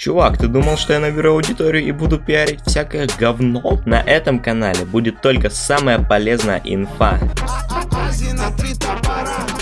Чувак, ты думал, что я наберу аудиторию и буду пиарить всякое говно? На этом канале будет только самая полезная инфа.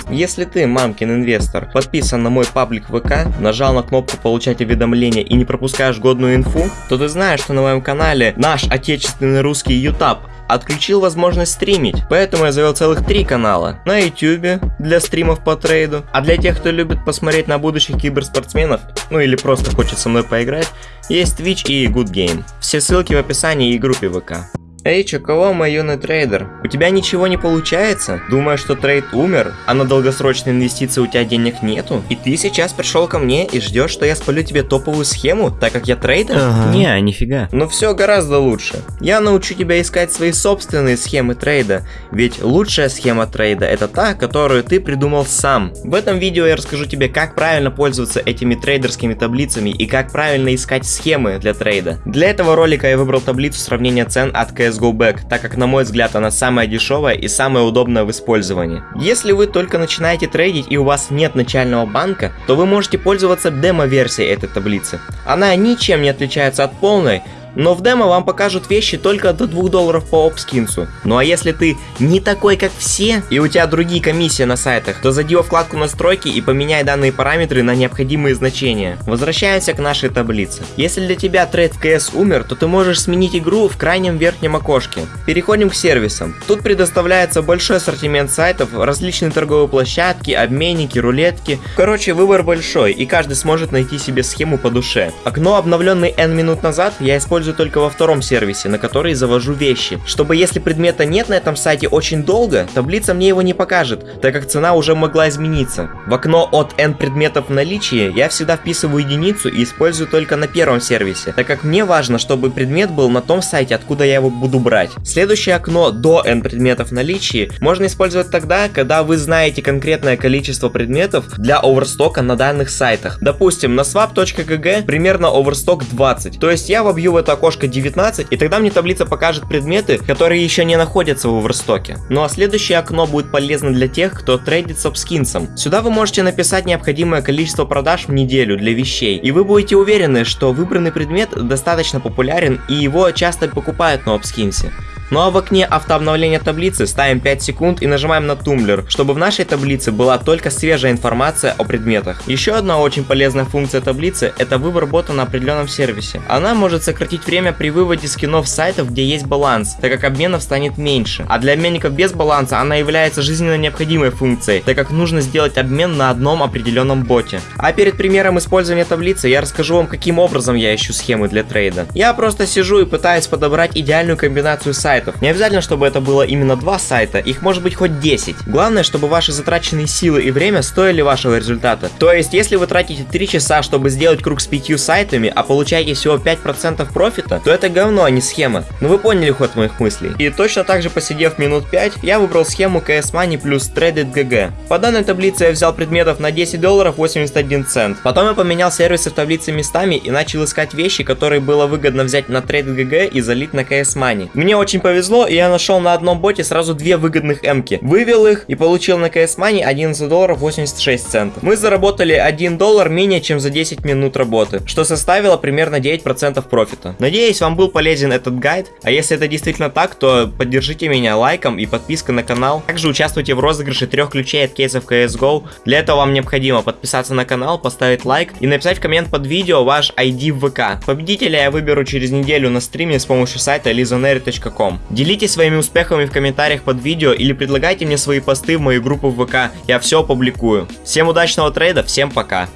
Если ты, мамкин инвестор, подписан на мой паблик ВК, нажал на кнопку получать уведомления и не пропускаешь годную инфу, то ты знаешь, что на моем канале наш отечественный русский ютаб отключил возможность стримить, поэтому я завел целых три канала. На YouTube для стримов по трейду, а для тех, кто любит посмотреть на будущих киберспортсменов, ну или просто хочет со мной поиграть, есть Twitch и GoodGame. Все ссылки в описании и группе ВК. Эй, чо кого, мой юный трейдер, у тебя ничего не получается? Думаешь, что трейд умер, а на долгосрочные инвестиции у тебя денег нету? И ты сейчас пришел ко мне и ждешь, что я спалю тебе топовую схему, так как я трейдер? Ага. Не, нифига. Ну все гораздо лучше. Я научу тебя искать свои собственные схемы трейда, ведь лучшая схема трейда это та, которую ты придумал сам. В этом видео я расскажу тебе, как правильно пользоваться этими трейдерскими таблицами и как правильно искать схемы для трейда. Для этого ролика я выбрал таблицу сравнения цен от CSGO Back, так как на мой взгляд она самая дешевая и самая удобная в использовании. Если вы только начинаете трейдить и у вас нет начального банка, то вы можете пользоваться демо-версией этой таблицы. Она ничем не отличается от полной, но в демо вам покажут вещи только до 2 долларов по опскинсу. Ну а если ты не такой как все, и у тебя другие комиссии на сайтах, то зайди во вкладку настройки и поменяй данные параметры на необходимые значения. Возвращаемся к нашей таблице. Если для тебя трейд в CS умер, то ты можешь сменить игру в крайнем верхнем окошке. Переходим к сервисам. Тут предоставляется большой ассортимент сайтов, различные торговые площадки, обменники, рулетки. Короче, выбор большой, и каждый сможет найти себе схему по душе. Окно, обновленный N минут назад, я использую использую только во втором сервисе, на который завожу вещи. Чтобы если предмета нет на этом сайте очень долго, таблица мне его не покажет, так как цена уже могла измениться. В окно от N предметов в наличии я всегда вписываю единицу и использую только на первом сервисе, так как мне важно, чтобы предмет был на том сайте, откуда я его буду брать. Следующее окно до N предметов в наличии можно использовать тогда, когда вы знаете конкретное количество предметов для оверстока на данных сайтах. Допустим, на swap.gg примерно оверсток 20, то есть я вобью в это окошко 19, и тогда мне таблица покажет предметы, которые еще не находятся в оверстоке. Ну а следующее окно будет полезно для тех, кто трейдит обскинсом. Сюда вы можете написать необходимое количество продаж в неделю для вещей, и вы будете уверены, что выбранный предмет достаточно популярен и его часто покупают на обскинсе. Ну а в окне автообновления таблицы ставим 5 секунд и нажимаем на тумблер, чтобы в нашей таблице была только свежая информация о предметах. Еще одна очень полезная функция таблицы это выбор бота на определенном сервисе. Она может сократить время при выводе скинов сайтов, где есть баланс, так как обменов станет меньше. А для обменников без баланса она является жизненно необходимой функцией, так как нужно сделать обмен на одном определенном боте. А перед примером использования таблицы я расскажу вам каким образом я ищу схемы для трейда. Я просто сижу и пытаюсь подобрать идеальную комбинацию сайтов сайтов. Не обязательно, чтобы это было именно два сайта, их может быть хоть 10. Главное, чтобы ваши затраченные силы и время стоили вашего результата. То есть, если вы тратите 3 часа, чтобы сделать круг с 5 сайтами, а получаете всего 5% профита, то это говно, а не схема. Ну вы поняли ход моих мыслей. И точно так же посидев минут 5, я выбрал схему CS Money плюс Traded GG. По данной таблице я взял предметов на 10 долларов 81 цент. Потом я поменял сервисы в таблице местами и начал искать вещи, которые было выгодно взять на Traded GG и залить на CS Money. Мне очень повезло, и я нашел на одном боте сразу две выгодных эмки. Вывел их и получил на CS Money 11 долларов 86 центов. Мы заработали 1 доллар менее чем за 10 минут работы, что составило примерно 9% профита. Надеюсь, вам был полезен этот гайд, а если это действительно так, то поддержите меня лайком и подпиской на канал. Также участвуйте в розыгрыше трех ключей от кейсов CSGO. Для этого вам необходимо подписаться на канал, поставить лайк и написать в коммент под видео ваш ID в ВК. Победителя я выберу через неделю на стриме с помощью сайта lizonery.com. Делитесь своими успехами в комментариях под видео или предлагайте мне свои посты в мою группу в ВК, я все опубликую. Всем удачного трейда, всем пока!